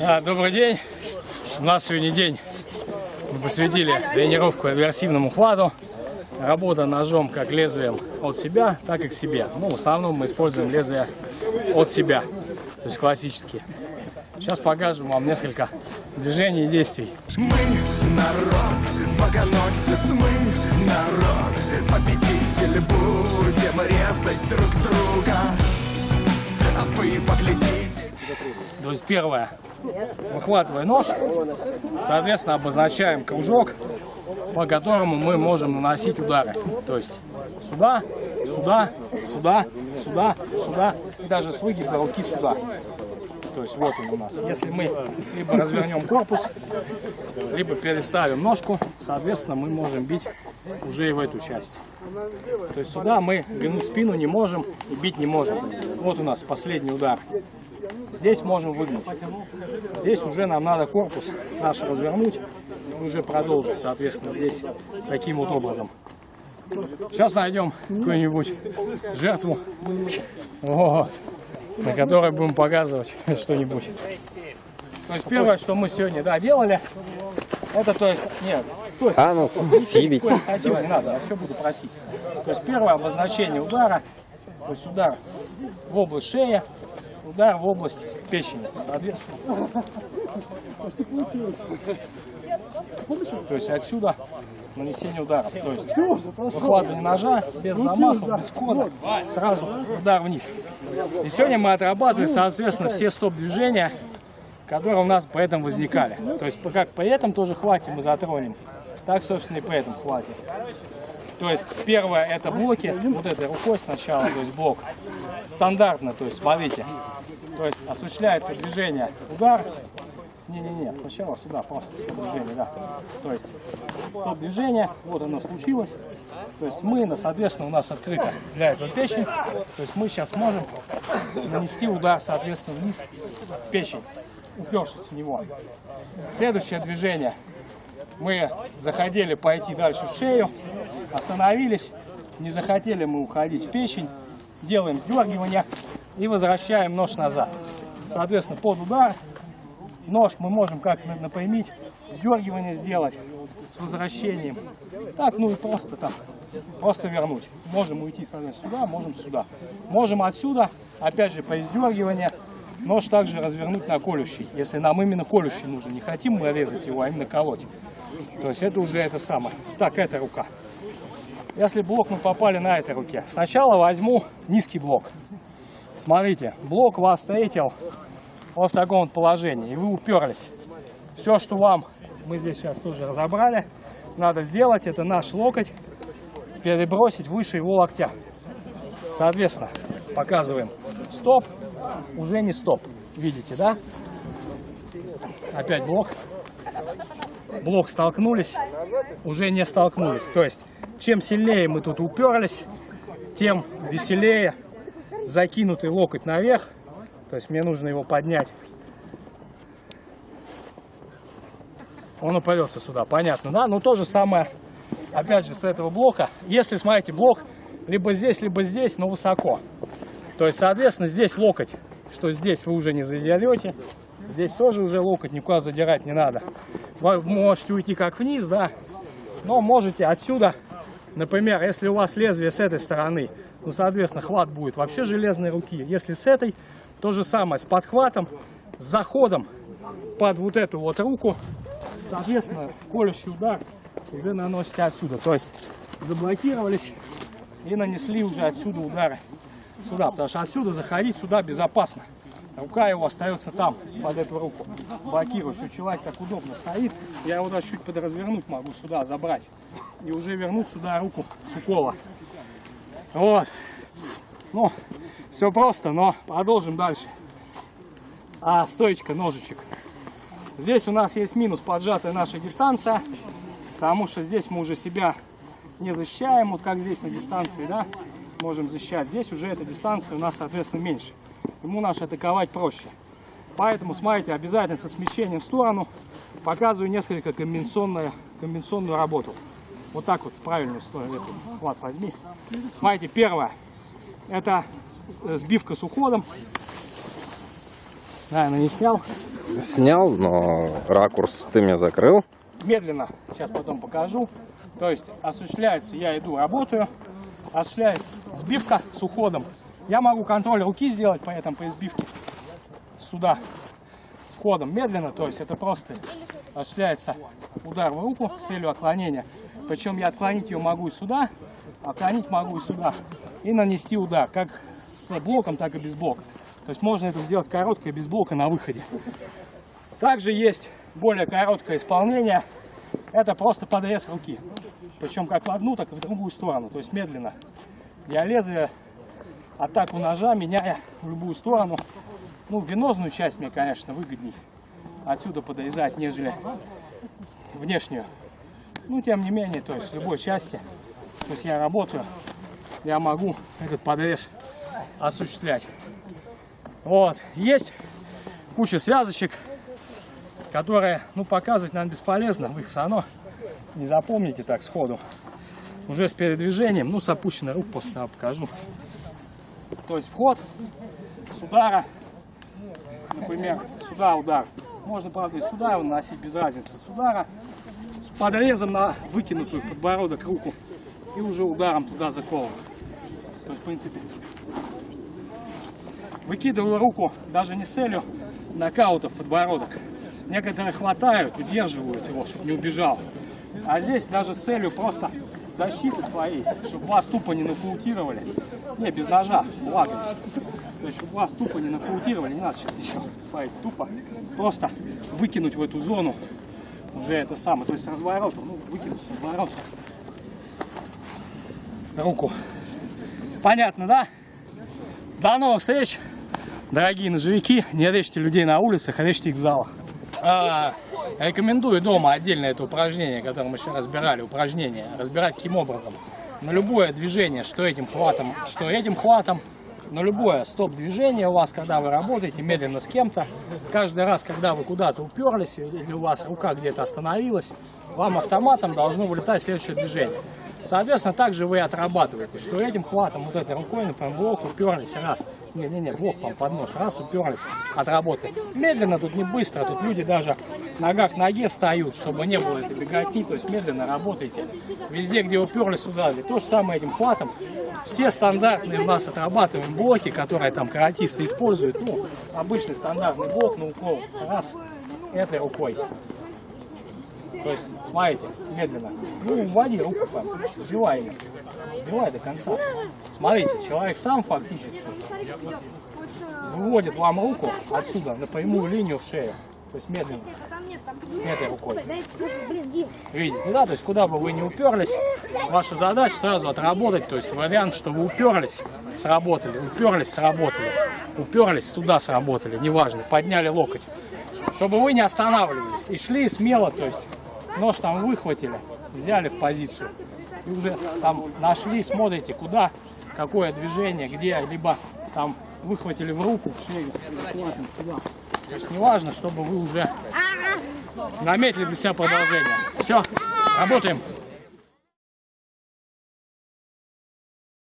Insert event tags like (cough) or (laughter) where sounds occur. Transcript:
А, добрый день. У нас сегодня день. Мы посвятили тренировку аверсивному хвату. Работа ножом как лезвием от себя, так и к себе. Ну, в основном мы используем лезвие от себя. То есть классические. Сейчас покажем вам несколько движений и действий. Мы народ, богоносец, мы народ, победитель будем резать друг друга, а вы поглядите. То есть первое, выхватывая нож, соответственно обозначаем кружок, по которому мы можем наносить удары. То есть сюда, сюда, сюда, сюда, сюда и даже с выгиба руки сюда. То есть вот он у нас. Если мы либо развернем корпус, либо переставим ножку, соответственно мы можем бить уже и в эту часть. То есть сюда мы гнуть спину не можем и бить не можем. Вот у нас последний удар. Здесь можем выгнуть. Здесь уже нам надо корпус наш развернуть и уже продолжить, соответственно, здесь таким вот образом. Сейчас найдем какую-нибудь жертву, вот, на которой будем показывать (laughs) что-нибудь. То есть первое, что мы сегодня да, делали, это то есть, нет, стой, А ну, никакой (laughs) инициативы не надо, я все буду просить. То есть первое обозначение удара, то есть удар в область шеи, удар в область печени, соответственно. То есть отсюда нанесение удара. То есть выхватывание ножа без замахов, без кода, сразу удар вниз. И сегодня мы отрабатывали, соответственно, все стоп-движения, которые у нас по этому возникали. То есть как по этому тоже хватит мы затронем, так, собственно, и по этому хватит. То есть первое это блоки, вот этой рукой сначала, то есть блок. Стандартно, то есть смотрите. То есть осуществляется движение, удар. Не-не-не, сначала сюда, просто стоп-движение, да. То есть стоп-движение, вот оно случилось. То есть мы, соответственно, у нас открыто для этого печень. То есть мы сейчас можем нанести удар, соответственно, вниз в печень, упершись в него. Следующее движение. Мы заходили пойти дальше в шею, остановились, не захотели мы уходить в печень, делаем сдергивание и возвращаем нож назад. Соответственно, под удар нож мы можем как на- напрямить, сдергивание сделать с возвращением. Так, ну и просто там, просто вернуть. Можем уйти, соответственно, сюда, можем сюда. Можем отсюда, опять же, по сдергиванию, нож также развернуть на колющий, если нам именно колющий нужен. Не хотим мы резать его, а именно колоть. То есть это уже это самое. Так, эта рука. Если блок мы попали на этой руке, сначала возьму низкий блок. Смотрите, блок вас встретил вот в таком вот положении, и вы уперлись. Все, что вам, мы здесь сейчас тоже разобрали, надо сделать, это наш локоть, перебросить выше его локтя. Соответственно, показываем стоп, уже не стоп. Видите, да? Опять блок. Блок столкнулись, уже не столкнулись. То есть, чем сильнее мы тут уперлись, тем веселее закинутый локоть наверх. То есть мне нужно его поднять. Он упадется сюда, понятно, да? Ну то же самое, опять же, с этого блока. Если, смотрите, блок либо здесь, либо здесь, но высоко. То есть, соответственно, здесь локоть, что здесь вы уже не задерете. Здесь тоже уже локоть никуда задирать не надо. Вы можете уйти как вниз, да, но можете отсюда, например, если у вас лезвие с этой стороны, ну, соответственно, хват будет вообще железной руки. Если с этой, то же самое, с подхватом, с заходом под вот эту вот руку, соответственно, колющий удар уже наносите отсюда. То есть заблокировались и нанесли уже отсюда удары сюда, потому что отсюда заходить сюда безопасно. Рука его остается там, под эту руку. Блокирую, что человек так удобно стоит. Я его даже чуть подразвернуть могу сюда, забрать. И уже вернуть сюда руку с укола. Вот. Ну, все просто, но продолжим дальше. А, стоечка, ножичек. Здесь у нас есть минус поджатая наша дистанция, потому что здесь мы уже себя не защищаем, вот как здесь на дистанции, да, можем защищать. Здесь уже эта дистанция у нас, соответственно, меньше. Ему наш атаковать проще. Поэтому, смотрите, обязательно со смещением в сторону показываю несколько комбинационную, комбинационную работу. Вот так вот, правильную сторону. Хват возьми. Смотрите, первое. Это сбивка с уходом. Наверное, не снял. Снял, но ракурс ты мне закрыл. Медленно, сейчас потом покажу. То есть осуществляется, я иду, работаю, осуществляется сбивка с уходом. Я могу контроль руки сделать по этому, по избивке. Сюда, с входом медленно, то есть это просто осуществляется удар в руку с целью отклонения. Причем я отклонить ее могу сюда, отклонить могу сюда. И нанести удар, как с блоком, так и без блока. То есть можно это сделать короткое, без блока на выходе. Также есть более короткое исполнение. Это просто подрез руки. Причем как в одну, так и в другую сторону. То есть медленно. Я лезвие, атаку ножа меняя в любую сторону. Ну, венозную часть мне, конечно, выгодней отсюда подрезать, нежели внешнюю. Ну, тем не менее, то есть в любой части, то есть я работаю, я могу этот подрез осуществлять. Вот, есть куча связочек, которые, ну, показывать, наверное, бесполезно, вы их все равно не запомните так сходу. Уже с передвижением, ну, с опущенной рук после покажу. То есть вход с удара, например, сюда удар. Можно, правда, и сюда его наносить без разницы. С удара, с подрезом на выкинутую в подбородок руку и уже ударом туда заковывать. То есть, в принципе, выкидываю руку даже не с целью нокаута в подбородок. Некоторые хватают, удерживают его, чтобы не убежал. А здесь даже с целью просто защиты своей, чтобы вас тупо не нокаутировали. Не, без ножа, здесь. То есть, чтобы вас тупо не нокаутировали, не надо сейчас ничего смотреть, тупо. Просто выкинуть в эту зону уже это самое, то есть с разворота, ну, выкинуть с разворота руку. Понятно, да? До новых встреч, дорогие ножевики. Не режьте людей на улицах, а режьте их в залах. А, рекомендую дома отдельно это упражнение, которое мы сейчас разбирали, упражнение, разбирать каким образом. На любое движение, что этим хватом, что этим хватом, на любое стоп-движение у вас, когда вы работаете медленно с кем-то, каждый раз, когда вы куда-то уперлись, или у вас рука где-то остановилась, вам автоматом должно вылетать следующее движение. Соответственно, также вы отрабатываете, что этим хватом, вот этой рукой, например, блок уперлись раз. Не-не-не, блок вам под нож, раз уперлись, отработали. Медленно, тут не быстро, тут люди даже нога к ноге встают, чтобы не было этой беготни, то есть медленно работайте. Везде, где уперлись, сюда. И то же самое этим хватом. Все стандартные у нас отрабатываем блоки, которые там каратисты используют. Ну, обычный стандартный блок на укол. Раз, этой рукой. То есть, смотрите, медленно. Ну, вводи руку там, сбивай ее. Сбивай до конца. Смотрите, человек сам фактически выводит вам руку отсюда на прямую линию в шею. То есть медленно, этой рукой. Видите, да? То есть куда бы вы не уперлись, ваша задача сразу отработать. То есть вариант, что вы уперлись, сработали, уперлись, сработали, уперлись, туда сработали, неважно, подняли локоть. Чтобы вы не останавливались и шли смело, то есть нож там выхватили, взяли в позицию. И уже там нашли, смотрите, куда, какое движение, где, либо там выхватили в руку, шею. То есть неважно, чтобы вы уже наметили для себя продолжение. Все, работаем.